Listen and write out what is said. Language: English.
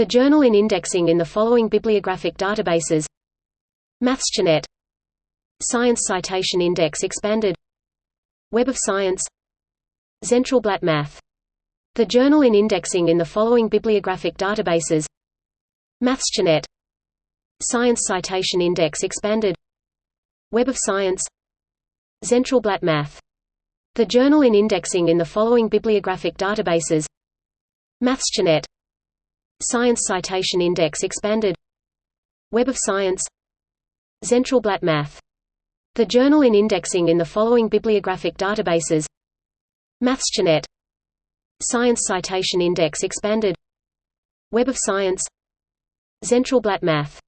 The journal in indexing in the following bibliographic databases. MathSciNet Science Citation Index Expanded. Web of Science. Zentralblatt Math. The journal in indexing in the following bibliographic databases. MathSciNet Science Citation Index Expanded. Web of Science. Zentralblatt Math. The journal in indexing in the following bibliographic databases. MathSciNet Science Citation Index Expanded. Web of Science. Zentralblatt Math. The journal in indexing in the following bibliographic databases. MathSciNet Science Citation Index Expanded. Web of Science. Zentralblatt Math